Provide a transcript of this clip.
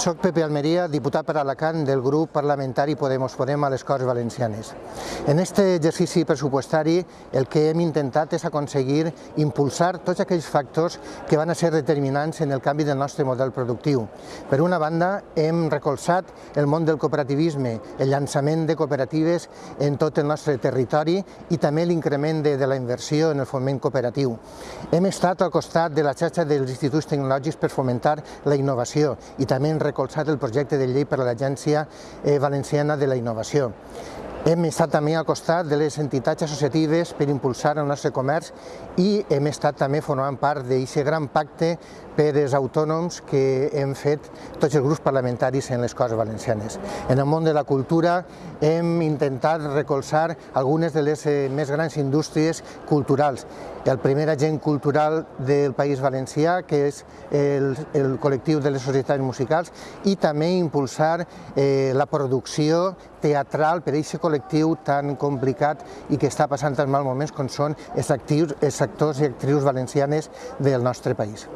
Soc Pepe Almeria, diputat per Alacant del grup parlamentari Podemos Podem a les Corts Valencianes. En aquest exercici pressupostari el que hem intentat és aconseguir impulsar tots aquells factors que van a ser determinants en el canvi del nostre model productiu. Per una banda, hem recolzat el món del cooperativisme, el llançament de cooperatives en tot el nostre territori i també l'increment de, de la inversió en el foment cooperatiu. Hem estat al costat de la xarxa dels instituts tecnològics per fomentar la innovació i també hem recolzat el projecte de llei per a l'Agència eh, Valenciana de la Innovació. Hem estat també al costat de les entitats associatives per impulsar el nostre comerç i hem estat també formant part d'aquest gran pacte per als autònoms que hem fet tots els grups parlamentaris en les Corts Valencianes. En el món de la cultura hem intentat recolzar algunes de les eh, més grans indústries culturals. El primer agent cultural del País Valencià, que és el, el col·lectiu de les societats musicals, i també impulsar eh, la producció teatral per a aquest col·lectiu tan complicat i que està passant tan mal moments com són els, actius, els actors i actrius valencianes del nostre país.